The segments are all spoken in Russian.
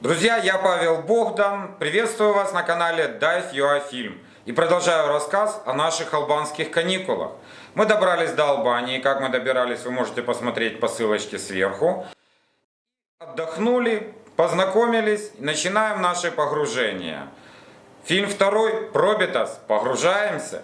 Друзья, я Павел Богдан. Приветствую вас на канале Dive UA Film. И продолжаю рассказ о наших албанских каникулах. Мы добрались до Албании. Как мы добирались, вы можете посмотреть по ссылочке сверху. Отдохнули, познакомились. Начинаем наше погружение. Фильм второй «Пробитас». Погружаемся.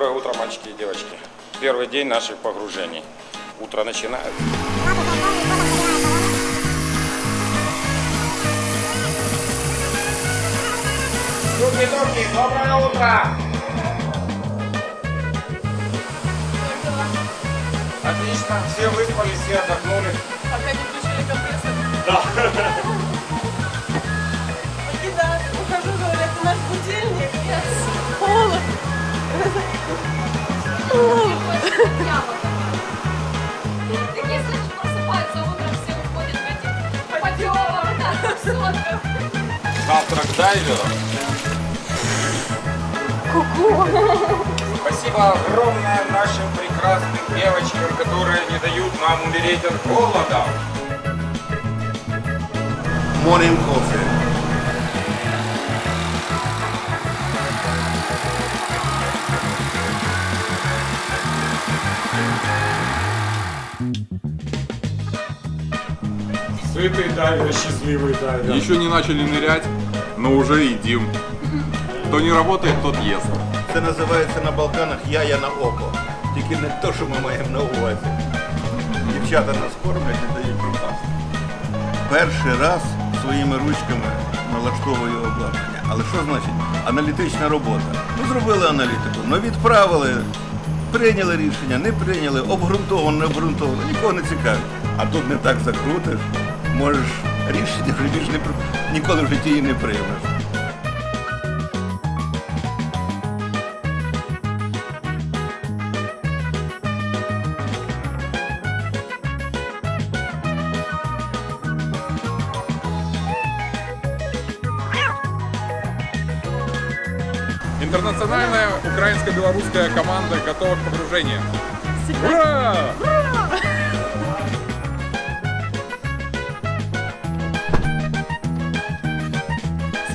Доброе утро, мальчики и девочки. Первый день наших погружений. Утро начинает. Туки-туки, доброе утро! Отлично, все выспались, все отдохнули. Пока не включили компрессор. Да. Такие слышишь, просыпаются утром, все уходят в эти подъемы, да, сотках. Завтрак дайвера. Спасибо огромное нашим прекрасным девочкам, которые не дают нам умереть от голода. Morning coffee. Сытый дайвер, счастливый дайвер. Еще не начали нырять, но уже едим. Кто не работает, тот ест. Це називається на Балканах яя на око. Тільки не те, що ми маємо на увазі. Дівчата нас кормлять і дають пропасти. Перший раз своїми ручками налаштовую обладнання. Але що значить аналітична робота? Ну зробили аналітику, ну відправили, прийняли рішення, не прийняли, обґрунтовано, не обґрунтовано, нікого не цікавить. А тут не так закрутиш, можеш рішення вже більш не при- ніколи в житті і не приймеш. Интернациональная украинско-белорусская команда готова к погружению. Ура!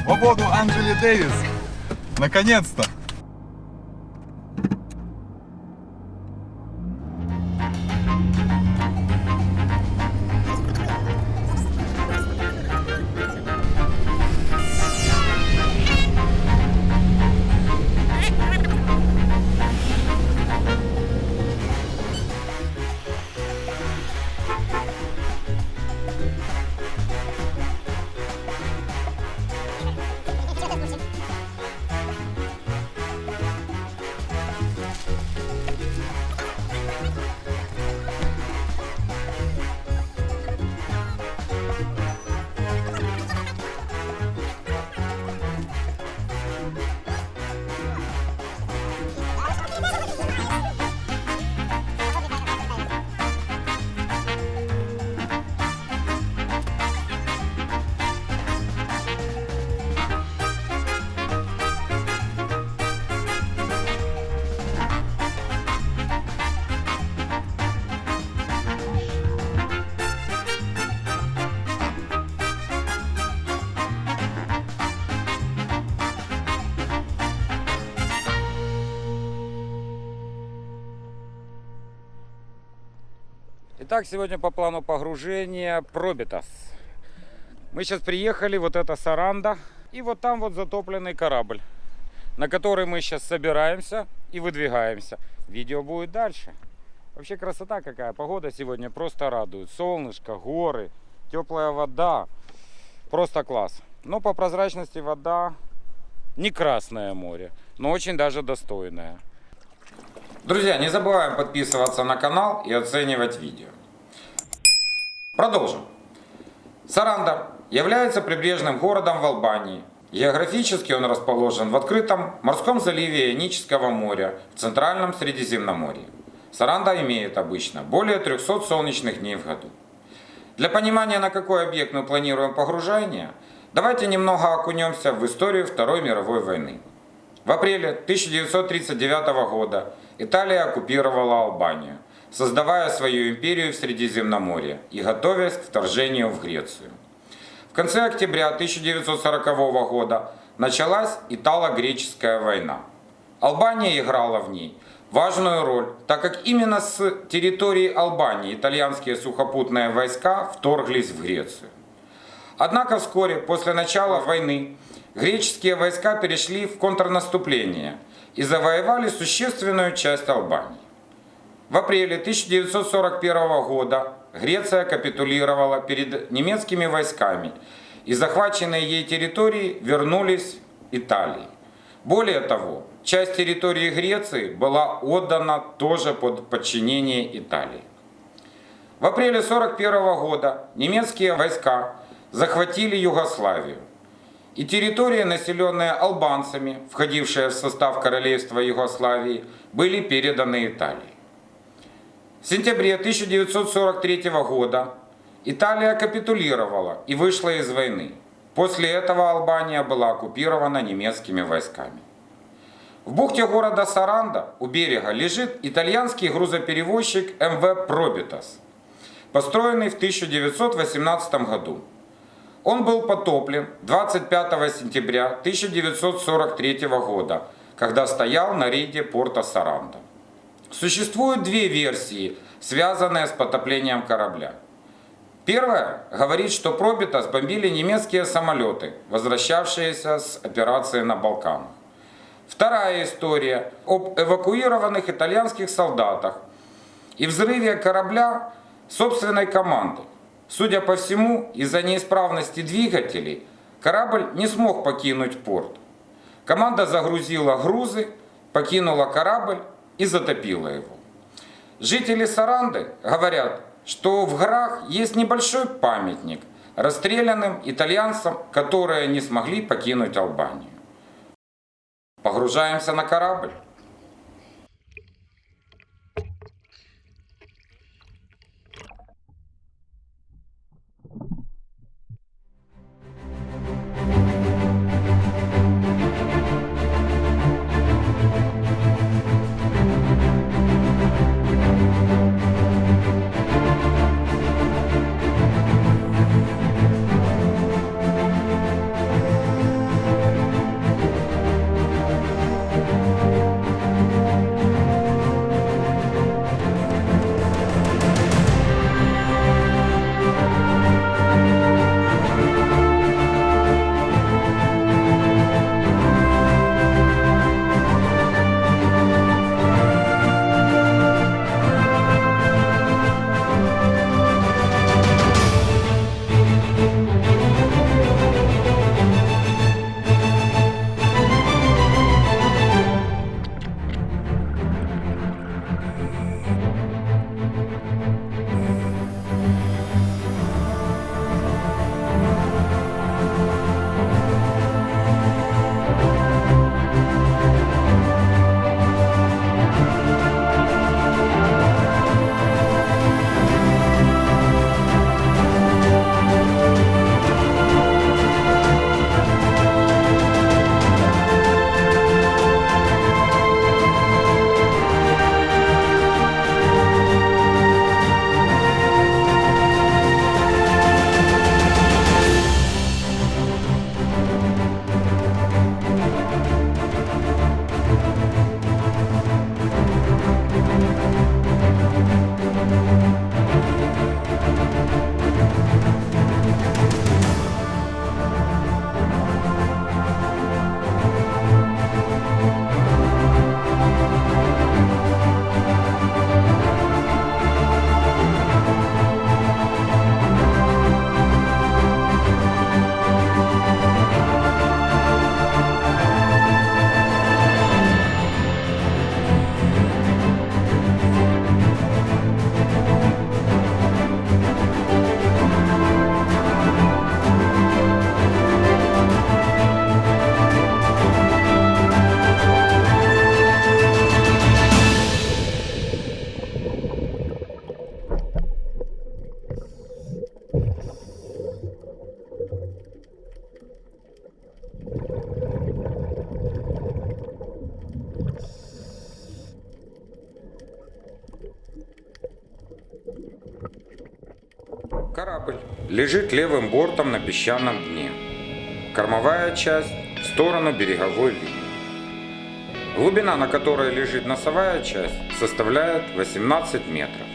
Свободу Анджели Дэвис! Наконец-то! Итак, сегодня по плану погружения Пробитас. Мы сейчас приехали, вот это Саранда, и вот там вот затопленный корабль, на который мы сейчас собираемся и выдвигаемся. Видео будет дальше. Вообще красота какая, погода сегодня просто радует. Солнышко, горы, теплая вода, просто класс. Но по прозрачности вода не Красное море, но очень даже достойное. Друзья, не забываем подписываться на канал и оценивать видео. Продолжим. Саранда является прибрежным городом в Албании. Географически он расположен в открытом морском заливе Ионического моря в центральном Средиземноморье. Саранда имеет обычно более 300 солнечных дней в году. Для понимания, на какой объект мы планируем погружение, давайте немного окунемся в историю Второй мировой войны. В апреле 1939 года Италия оккупировала Албанию, создавая свою империю в Средиземноморье и готовясь к вторжению в Грецию. В конце октября 1940 года началась Итало-Греческая война. Албания играла в ней важную роль, так как именно с территории Албании итальянские сухопутные войска вторглись в Грецию. Однако вскоре после начала войны греческие войска перешли в контрнаступление и завоевали существенную часть Албании. В апреле 1941 года Греция капитулировала перед немецкими войсками, и захваченные ей территории вернулись Италии. Более того, часть территории Греции была отдана тоже под подчинение Италии. В апреле 1941 года немецкие войска захватили Югославию. И территории, населенные албанцами, входившие в состав королевства Югославии, были переданы Италии. В сентябре 1943 года Италия капитулировала и вышла из войны. После этого Албания была оккупирована немецкими войсками. В бухте города Саранда у берега лежит итальянский грузоперевозчик МВ «Пробитас», построенный в 1918 году. Он был потоплен 25 сентября 1943 года, когда стоял на рейде порта Саранда. Существуют две версии, связанные с потоплением корабля. Первая говорит, что пробито сбомбили немецкие самолеты, возвращавшиеся с операции на Балканах. Вторая история об эвакуированных итальянских солдатах и взрыве корабля собственной команды. Судя по всему, из-за неисправности двигателей корабль не смог покинуть порт. Команда загрузила грузы, покинула корабль и затопила его. Жители Саранды говорят, что в горах есть небольшой памятник расстрелянным итальянцам, которые не смогли покинуть Албанию. Погружаемся на корабль. Лежит левым бортом на песчаном дне. Кормовая часть в сторону береговой линии. Глубина, на которой лежит носовая часть, составляет 18 метров.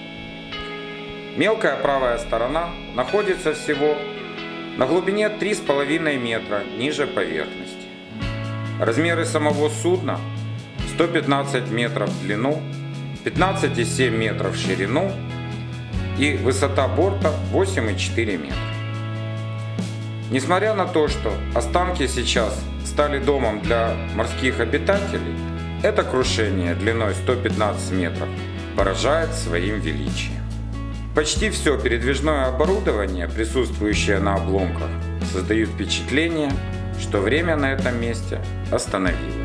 Мелкая правая сторона находится всего на глубине 3,5 метра ниже поверхности. Размеры самого судна 115 метров в длину, 15,7 метров в ширину и высота борта 8,4 метра. Несмотря на то, что останки сейчас стали домом для морских обитателей, это крушение длиной 115 метров поражает своим величием. Почти все передвижное оборудование, присутствующее на обломках, создает впечатление, что время на этом месте остановилось.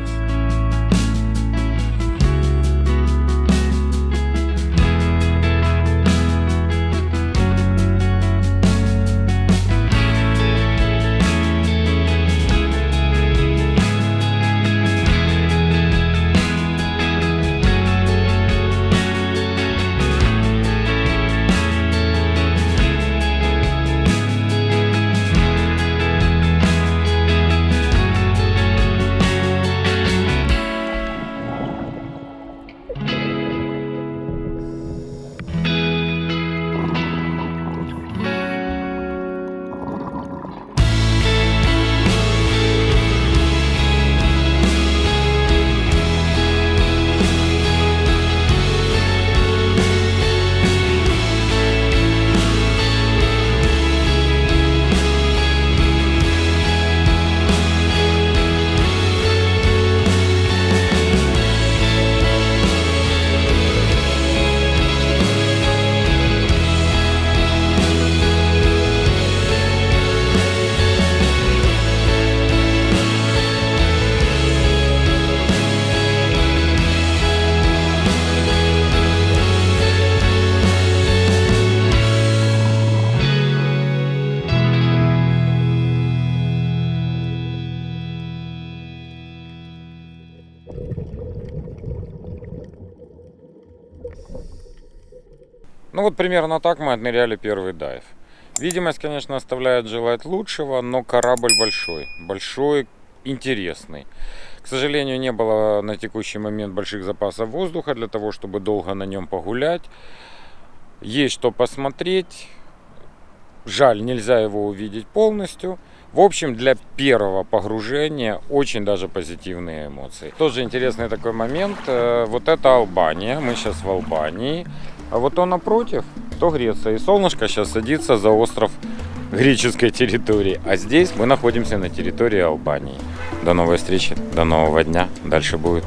Ну вот примерно так мы отмеряли первый дайв. Видимость, конечно, оставляет желать лучшего, но корабль большой. Большой, интересный. К сожалению, не было на текущий момент больших запасов воздуха для того, чтобы долго на нем погулять. Есть что посмотреть. Жаль, нельзя его увидеть полностью. В общем, для первого погружения очень даже позитивные эмоции. Тоже интересный такой момент. э, Вот это Албания. Мы сейчас в Албании. А вот он напротив, то Греция. И солнышко сейчас садится за остров греческой территории. А здесь мы находимся на территории Албании. До новой встречи, до нового дня. Дальше будет.